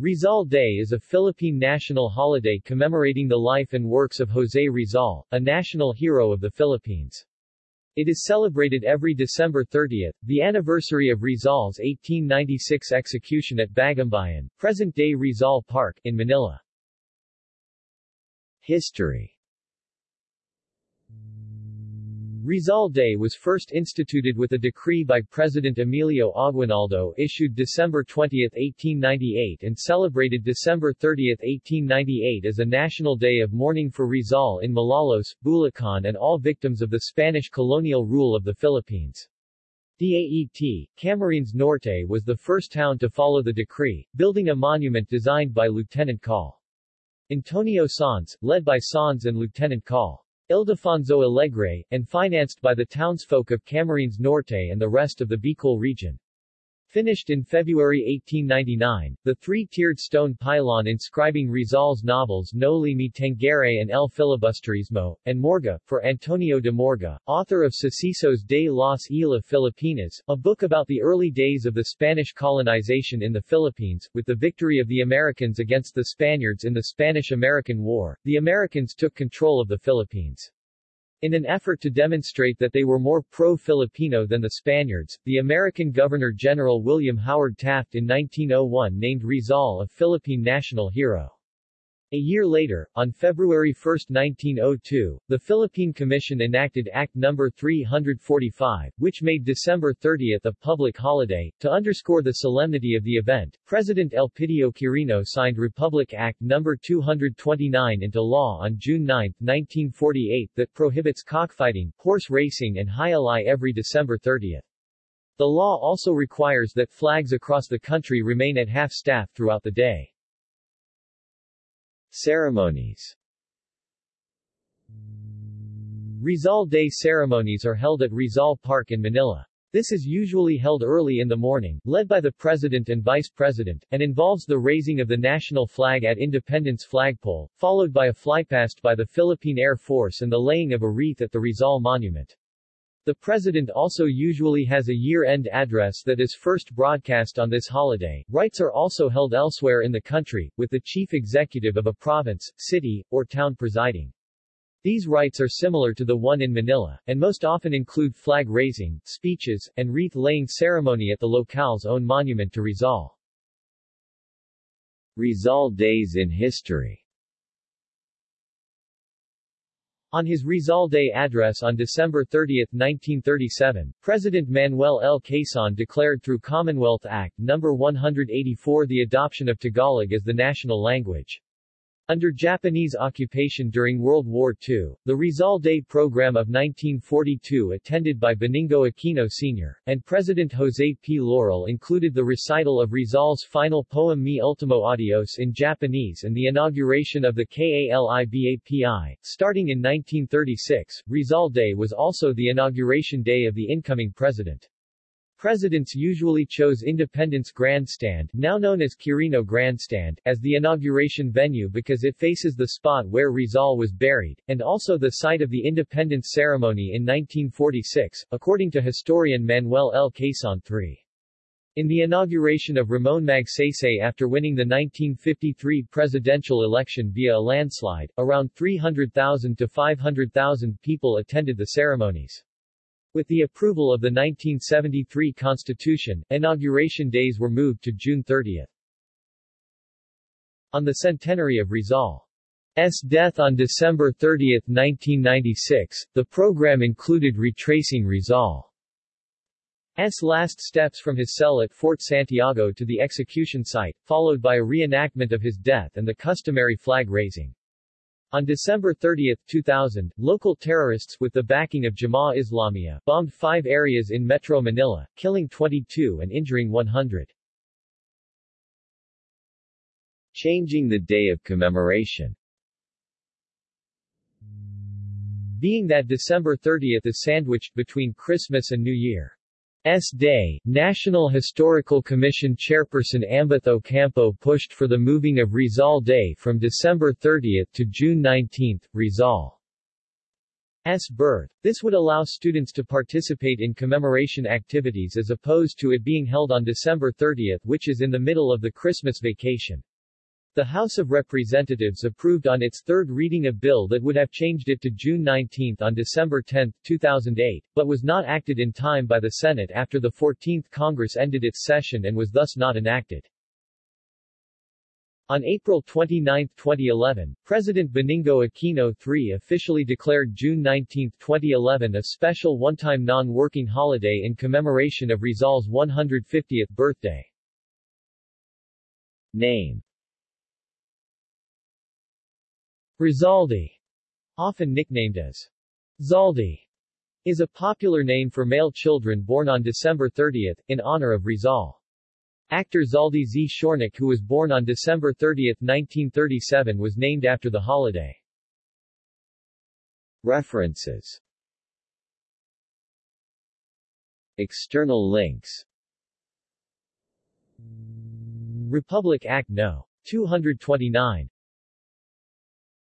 Rizal Day is a Philippine national holiday commemorating the life and works of José Rizal, a national hero of the Philippines. It is celebrated every December 30, the anniversary of Rizal's 1896 execution at Bagumbayan, present-day Rizal Park, in Manila. History Rizal Day was first instituted with a decree by President Emilio Aguinaldo issued December 20, 1898 and celebrated December 30, 1898 as a national day of mourning for Rizal in Malolos, Bulacan and all victims of the Spanish colonial rule of the Philippines. DAET, Camarines Norte was the first town to follow the decree, building a monument designed by Lieutenant Col. Antonio Sanz, led by Sanz and Lieutenant Col. Ildefonso Alegre, and financed by the townsfolk of Camarines Norte and the rest of the Bicol region. Finished in February 1899, the three-tiered stone pylon inscribing Rizal's novels Noli Me Tangere and El Filibusterismo, and Morga, for Antonio de Morga, author of Sucesos de las Islas Filipinas, a book about the early days of the Spanish colonization in the Philippines. With the victory of the Americans against the Spaniards in the Spanish-American War, the Americans took control of the Philippines. In an effort to demonstrate that they were more pro-Filipino than the Spaniards, the American Governor-General William Howard Taft in 1901 named Rizal a Philippine national hero. A year later, on February 1, 1902, the Philippine Commission enacted Act No. 345, which made December 30 a public holiday. To underscore the solemnity of the event, President Elpidio Quirino signed Republic Act No. 229 into law on June 9, 1948 that prohibits cockfighting, horse racing and jai every December 30. The law also requires that flags across the country remain at half-staff throughout the day. Ceremonies Rizal Day ceremonies are held at Rizal Park in Manila. This is usually held early in the morning, led by the President and Vice President, and involves the raising of the national flag at Independence Flagpole, followed by a flypast by the Philippine Air Force and the laying of a wreath at the Rizal Monument. The President also usually has a year-end address that is first broadcast on this holiday. Rites are also held elsewhere in the country, with the chief executive of a province, city, or town presiding. These rites are similar to the one in Manila, and most often include flag raising, speeches, and wreath-laying ceremony at the locale's own monument to Rizal. Rizal Days in History On his Rizal Day address on December 30, 1937, President Manuel L. Quezon declared through Commonwealth Act No. 184 the adoption of Tagalog as the national language. Under Japanese occupation during World War II, the Rizal Day program of 1942 attended by Benigno Aquino Sr., and President Jose P. Laurel included the recital of Rizal's final poem Mi Ultimo Adios in Japanese and the inauguration of the KALIBAPI. Starting in 1936, Rizal Day was also the inauguration day of the incoming president. Presidents usually chose Independence Grandstand, now known as Quirino Grandstand, as the inauguration venue because it faces the spot where Rizal was buried, and also the site of the independence ceremony in 1946, according to historian Manuel L. Quezon III. In the inauguration of Ramon Magsaysay after winning the 1953 presidential election via a landslide, around 300,000 to 500,000 people attended the ceremonies. With the approval of the 1973 Constitution, inauguration days were moved to June 30. On the centenary of Rizal's death on December 30, 1996, the program included retracing Rizal's last steps from his cell at Fort Santiago to the execution site, followed by a reenactment of his death and the customary flag raising. On December 30, 2000, local terrorists with the backing of Jemaah Islamiyah bombed five areas in Metro Manila, killing 22 and injuring 100. Changing the day of commemoration Being that December 30 is sandwiched between Christmas and New Year. S. Day, National Historical Commission Chairperson Ambeth Ocampo pushed for the moving of Rizal Day from December 30 to June 19. Rizal S. birth. This would allow students to participate in commemoration activities as opposed to it being held on December 30 which is in the middle of the Christmas vacation. The House of Representatives approved on its third reading a bill that would have changed it to June 19 on December 10, 2008, but was not acted in time by the Senate after the 14th Congress ended its session and was thus not enacted. On April 29, 2011, President Benigno Aquino III officially declared June 19, 2011 a special one-time non-working holiday in commemoration of Rizal's 150th birthday. Name Rizaldi, often nicknamed as Zaldi, is a popular name for male children born on December 30, in honor of Rizal. Actor Zaldi Zshornack who was born on December 30, 1937 was named after the holiday. References External links Republic Act No. 229